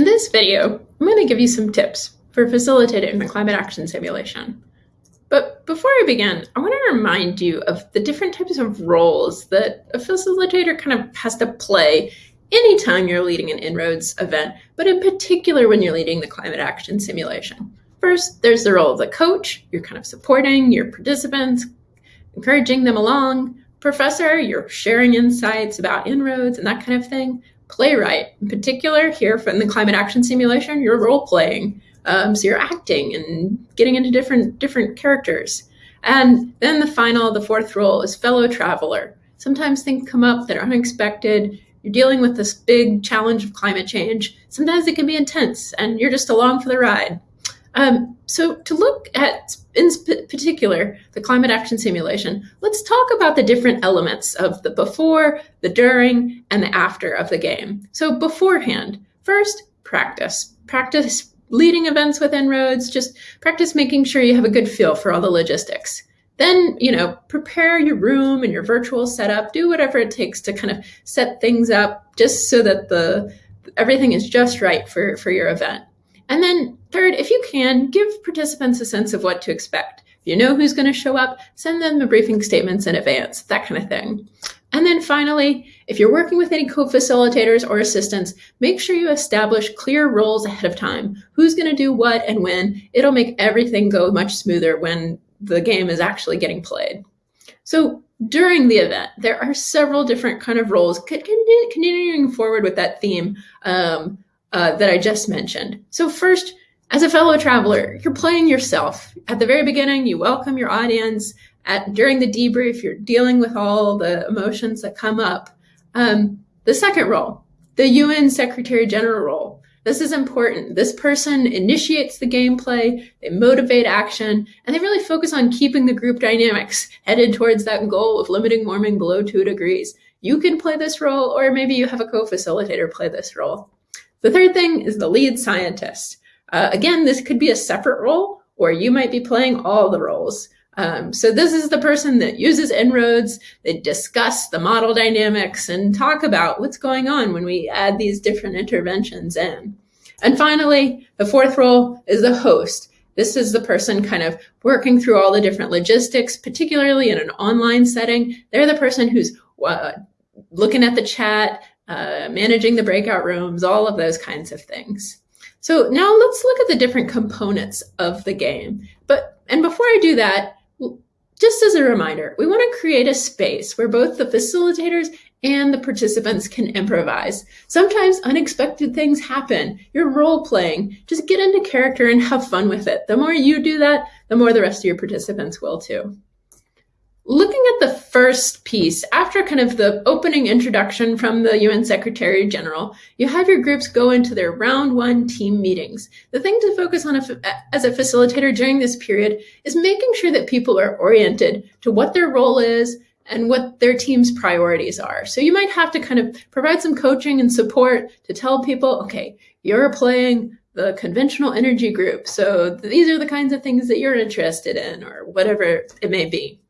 In this video, I'm going to give you some tips for facilitating the climate action simulation. But before I begin, I want to remind you of the different types of roles that a facilitator kind of has to play anytime you're leading an En-ROADS event, but in particular when you're leading the climate action simulation. First, there's the role of the coach. You're kind of supporting your participants, encouraging them along. Professor, you're sharing insights about En-ROADS and that kind of thing playwright. In particular, here from the climate action simulation, you're role playing. Um, so you're acting and getting into different different characters. And then the final, the fourth role is fellow traveler. Sometimes things come up that are unexpected. You're dealing with this big challenge of climate change. Sometimes it can be intense and you're just along for the ride. Um, so to look at, in particular, the climate action simulation, let's talk about the different elements of the before, the during, and the after of the game. So beforehand, first, practice. Practice leading events with En-ROADS, just practice making sure you have a good feel for all the logistics. Then, you know, prepare your room and your virtual setup, do whatever it takes to kind of set things up just so that the everything is just right for, for your event. And then third, if you can, give participants a sense of what to expect. If you know who's going to show up, send them the briefing statements in advance, that kind of thing. And then finally, if you're working with any co-facilitators or assistants, make sure you establish clear roles ahead of time. Who's going to do what and when. It'll make everything go much smoother when the game is actually getting played. So during the event, there are several different kind of roles continuing forward with that theme. Um, uh, that I just mentioned. So first, as a fellow traveler, you're playing yourself. At the very beginning, you welcome your audience. At during the debrief, you're dealing with all the emotions that come up. Um, the second role, the UN Secretary General role. This is important. This person initiates the gameplay, they motivate action, and they really focus on keeping the group dynamics headed towards that goal of limiting warming below two degrees. You can play this role, or maybe you have a co-facilitator play this role. The third thing is the lead scientist. Uh, again, this could be a separate role, or you might be playing all the roles. Um, so this is the person that uses En-ROADS, they discuss the model dynamics and talk about what's going on when we add these different interventions in. And finally, the fourth role is the host. This is the person kind of working through all the different logistics, particularly in an online setting. They're the person who's uh, looking at the chat, uh, managing the breakout rooms, all of those kinds of things. So now let's look at the different components of the game. But and before I do that, just as a reminder, we want to create a space where both the facilitators and the participants can improvise. Sometimes unexpected things happen. You're role playing. Just get into character and have fun with it. The more you do that, the more the rest of your participants will too looking at the first piece, after kind of the opening introduction from the UN Secretary General, you have your groups go into their round one team meetings. The thing to focus on as a facilitator during this period is making sure that people are oriented to what their role is and what their team's priorities are. So you might have to kind of provide some coaching and support to tell people, okay, you're playing the conventional energy group. So these are the kinds of things that you're interested in or whatever it may be.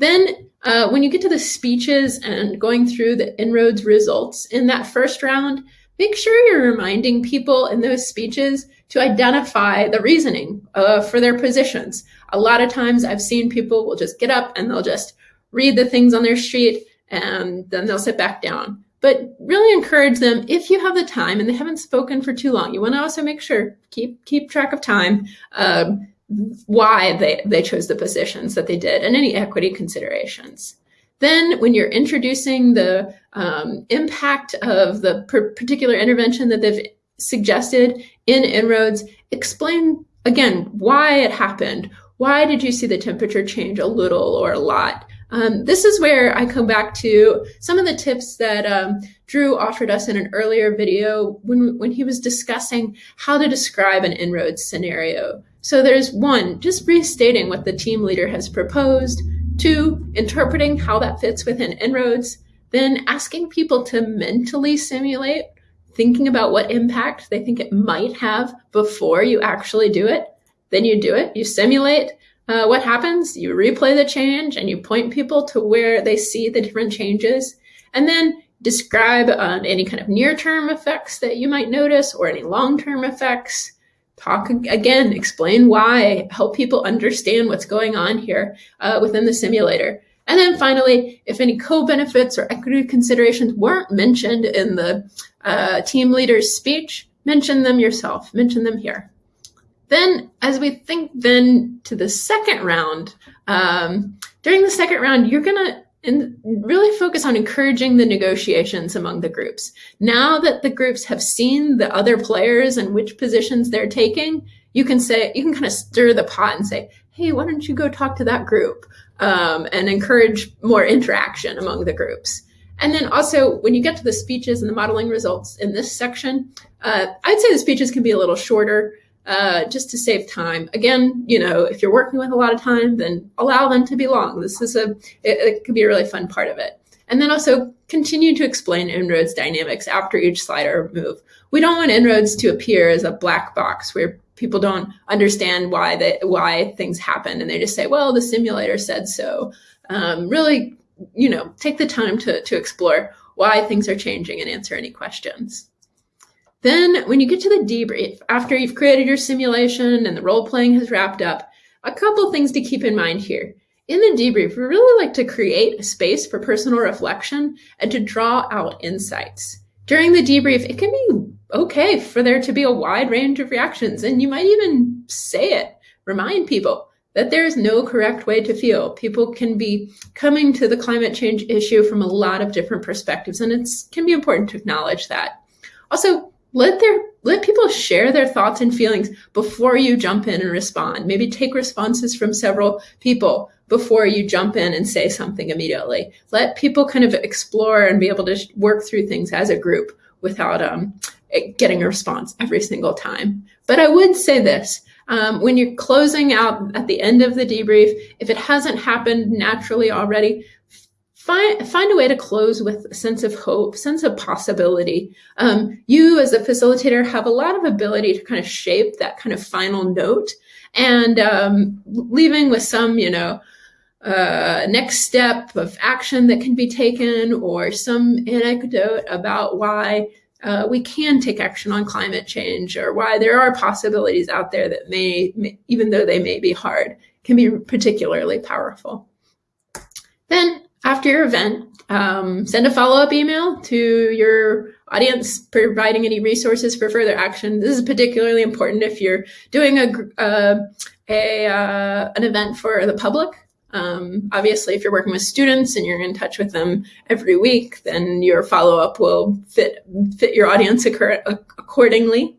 Then uh, when you get to the speeches and going through the En-ROADS results in that first round, make sure you're reminding people in those speeches to identify the reasoning uh, for their positions. A lot of times I've seen people will just get up and they'll just read the things on their sheet and then they'll sit back down. But really encourage them if you have the time and they haven't spoken for too long. You want to also make sure keep keep track of time. Um, why they, they chose the positions that they did and any equity considerations. Then when you're introducing the um, impact of the particular intervention that they've suggested in En-ROADS, explain again why it happened. Why did you see the temperature change a little or a lot? Um, this is where I come back to some of the tips that um, Drew offered us in an earlier video when, when he was discussing how to describe an En-ROADS scenario. So there's one, just restating what the team leader has proposed, two, interpreting how that fits within En-ROADS, then asking people to mentally simulate, thinking about what impact they think it might have before you actually do it. Then you do it, you simulate, uh, what happens? You replay the change and you point people to where they see the different changes. And then describe uh, any kind of near-term effects that you might notice or any long-term effects. Talk again, explain why, help people understand what's going on here uh, within the simulator. And then finally, if any co-benefits or equity considerations weren't mentioned in the uh, team leader's speech, mention them yourself, mention them here. Then, as we think then to the second round, um, during the second round, you're gonna and really focus on encouraging the negotiations among the groups. Now that the groups have seen the other players and which positions they're taking, you can say you can kind of stir the pot and say, "Hey, why don't you go talk to that group?" Um, and encourage more interaction among the groups. And then also, when you get to the speeches and the modeling results in this section, uh, I'd say the speeches can be a little shorter uh, just to save time. Again, you know, if you're working with a lot of time, then allow them to be long. This is a, it, it could be a really fun part of it. And then also continue to explain En-ROADS dynamics after each slide or move. We don't want En-ROADS to appear as a black box where people don't understand why they, why things happen and they just say, well, the simulator said so. Um, really, you know, take the time to, to explore why things are changing and answer any questions. Then when you get to the debrief, after you've created your simulation and the role playing has wrapped up, a couple things to keep in mind here. In the debrief, we really like to create a space for personal reflection and to draw out insights. During the debrief, it can be okay for there to be a wide range of reactions, and you might even say it, remind people that there is no correct way to feel. People can be coming to the climate change issue from a lot of different perspectives, and it can be important to acknowledge that. Also, let their let people share their thoughts and feelings before you jump in and respond. Maybe take responses from several people before you jump in and say something immediately. Let people kind of explore and be able to work through things as a group without um, getting a response every single time. But I would say this. Um, when you're closing out at the end of the debrief, if it hasn't happened naturally already, find find a way to close with a sense of hope, sense of possibility. Um, you as a facilitator have a lot of ability to kind of shape that kind of final note and um, leaving with some, you know, uh, next step of action that can be taken or some anecdote about why uh, we can take action on climate change or why there are possibilities out there that may, may even though they may be hard, can be particularly powerful. Then after your event, um, send a follow-up email to your audience providing any resources for further action. This is particularly important if you're doing a, uh, a uh, an event for the public. Um, obviously, if you're working with students and you're in touch with them every week, then your follow-up will fit fit your audience accordingly.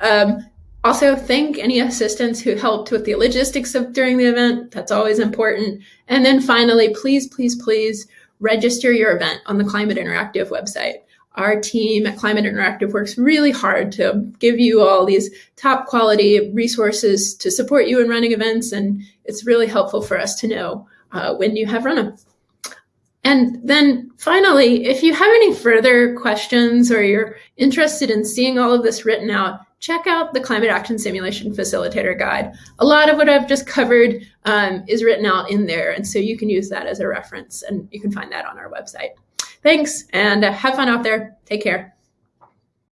Um, also, thank any assistants who helped with the logistics of during the event. That's always important. And then finally, please, please, please register your event on the Climate Interactive website. Our team at Climate Interactive works really hard to give you all these top quality resources to support you in running events. And it's really helpful for us to know uh, when you have run them. And then finally, if you have any further questions or you're interested in seeing all of this written out, check out the Climate Action Simulation Facilitator Guide. A lot of what I've just covered um, is written out in there, and so you can use that as a reference, and you can find that on our website. Thanks, and have fun out there. Take care.